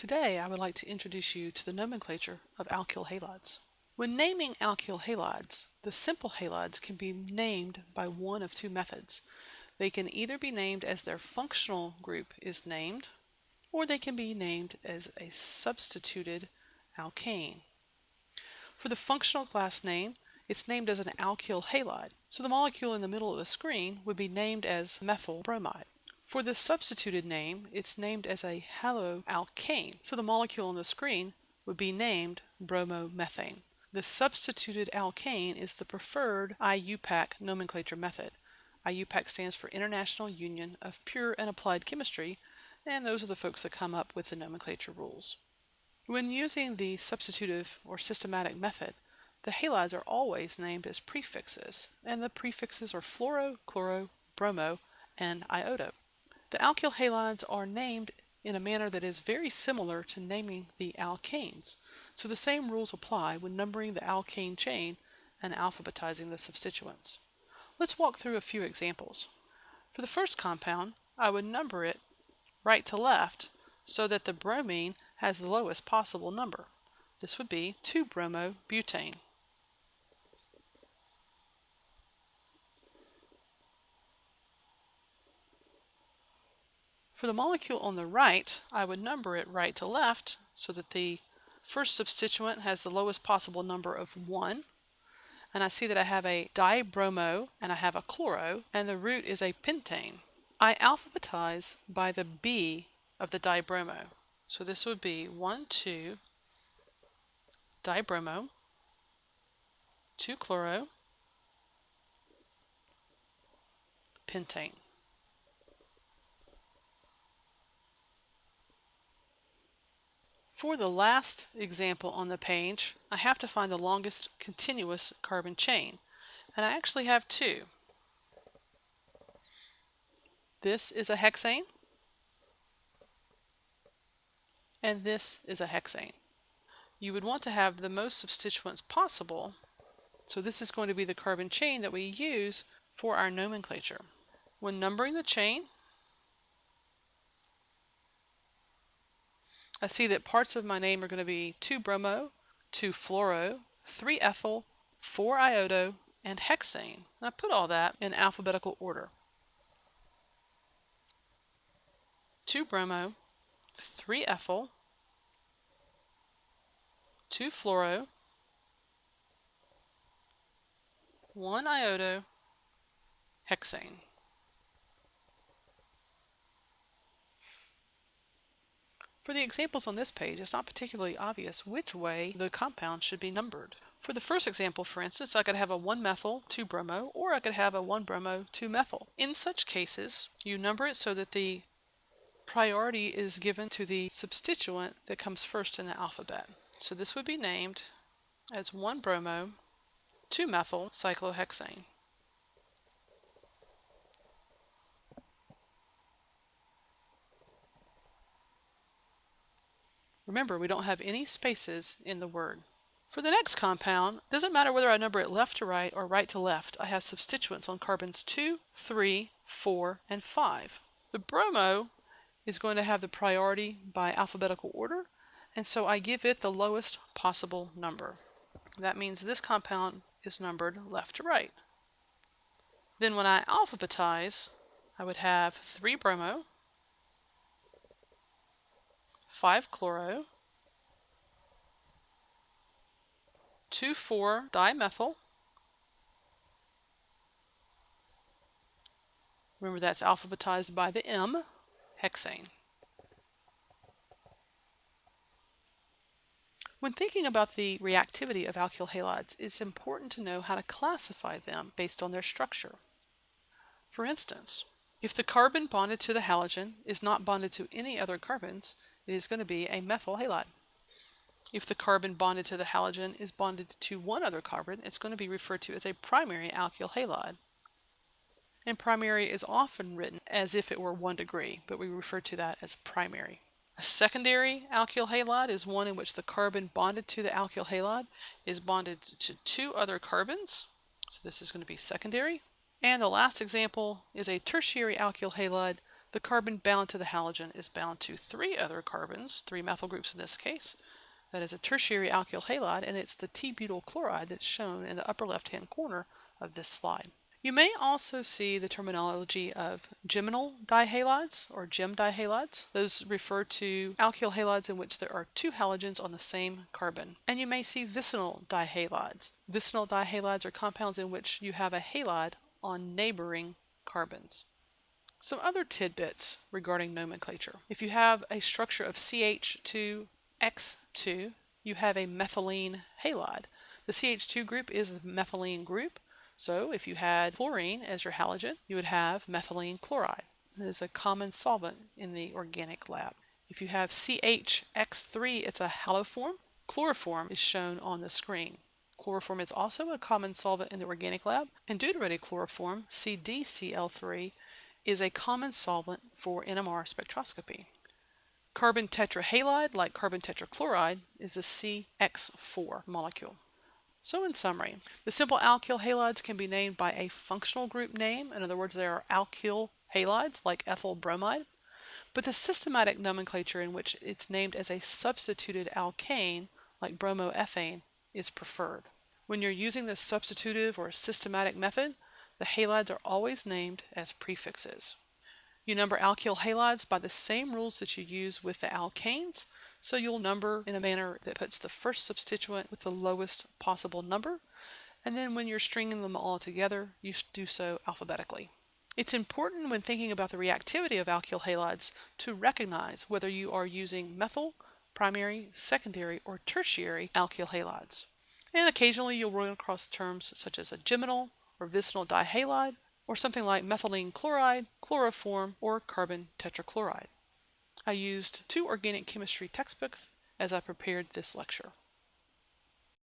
Today I would like to introduce you to the nomenclature of alkyl halides. When naming alkyl halides, the simple halides can be named by one of two methods. They can either be named as their functional group is named, or they can be named as a substituted alkane. For the functional class name, it's named as an alkyl halide, so the molecule in the middle of the screen would be named as methyl bromide. For the substituted name, it's named as a haloalkane, so the molecule on the screen would be named bromomethane. The substituted alkane is the preferred IUPAC nomenclature method. IUPAC stands for International Union of Pure and Applied Chemistry, and those are the folks that come up with the nomenclature rules. When using the substitutive or systematic method, the halides are always named as prefixes, and the prefixes are fluoro, chloro, bromo, and iodo. The alkyl halides are named in a manner that is very similar to naming the alkanes, so the same rules apply when numbering the alkane chain and alphabetizing the substituents. Let's walk through a few examples. For the first compound, I would number it right to left so that the bromine has the lowest possible number. This would be 2-bromobutane. For the molecule on the right, I would number it right to left so that the first substituent has the lowest possible number of 1. And I see that I have a dibromo and I have a chloro, and the root is a pentane. I alphabetize by the B of the dibromo. So this would be 1, 2, dibromo, 2 chloro, pentane. For the last example on the page, I have to find the longest continuous carbon chain. And I actually have two. This is a hexane, and this is a hexane. You would want to have the most substituents possible, so this is going to be the carbon chain that we use for our nomenclature. When numbering the chain, I see that parts of my name are going to be 2-bromo, 2-fluoro, 3-ethyl, 4-iodo, and hexane. And I put all that in alphabetical order. 2-bromo, 3-ethyl, 2-fluoro, 1-iodo, hexane. For the examples on this page, it's not particularly obvious which way the compound should be numbered. For the first example, for instance, I could have a 1-methyl 2-bromo, or I could have a 1-bromo 2-methyl. In such cases, you number it so that the priority is given to the substituent that comes first in the alphabet. So this would be named as 1-bromo 2-methyl cyclohexane. Remember, we don't have any spaces in the word. For the next compound, doesn't matter whether I number it left to right or right to left, I have substituents on carbons 2, 3, 4, and 5. The bromo is going to have the priority by alphabetical order, and so I give it the lowest possible number. That means this compound is numbered left to right. Then when I alphabetize, I would have 3 bromo, 5-chloro, 2,4-dimethyl. Remember that's alphabetized by the M, hexane. When thinking about the reactivity of alkyl halides, it's important to know how to classify them based on their structure. For instance, if the carbon bonded to the halogen is not bonded to any other carbons, it is going to be a methyl halide. If the carbon bonded to the halogen is bonded to one other carbon, it's going to be referred to as a primary alkyl halide. And primary is often written as if it were one degree, but we refer to that as primary. A secondary alkyl halide is one in which the carbon bonded to the alkyl halide is bonded to two other carbons. So this is going to be secondary. And the last example is a tertiary alkyl halide The carbon bound to the halogen is bound to three other carbons, three methyl groups in this case. That is a tertiary alkyl halide, and it's the T-butyl chloride that's shown in the upper left-hand corner of this slide. You may also see the terminology of geminal dihalides or gem dihalides. Those refer to alkyl halides in which there are two halogens on the same carbon. And you may see vicinal dihalides. Vicinal dihalides are compounds in which you have a halide on neighboring carbons. Some other tidbits regarding nomenclature. If you have a structure of CH2X2, you have a methylene halide. The CH2 group is the methylene group. So if you had chlorine as your halogen, you would have methylene chloride. It is a common solvent in the organic lab. If you have CHX3, it's a haloform. Chloroform is shown on the screen. Chloroform is also a common solvent in the organic lab, and deuterated chloroform, CDCl3, is a common solvent for NMR spectroscopy. Carbon tetrahalide, like carbon tetrachloride, is the CX4 molecule. So in summary, the simple alkyl halides can be named by a functional group name. In other words, they are alkyl halides like ethyl bromide. But the systematic nomenclature in which it's named as a substituted alkane like bromoethane is preferred. When you're using the substitutive or systematic method, the halides are always named as prefixes. You number alkyl halides by the same rules that you use with the alkanes, so you'll number in a manner that puts the first substituent with the lowest possible number, and then when you're stringing them all together, you do so alphabetically. It's important when thinking about the reactivity of alkyl halides to recognize whether you are using methyl, primary, secondary, or tertiary alkyl halides. And occasionally you'll run across terms such as a geminal or vicinal dihalide or something like methylene chloride, chloroform, or carbon tetrachloride. I used two organic chemistry textbooks as I prepared this lecture.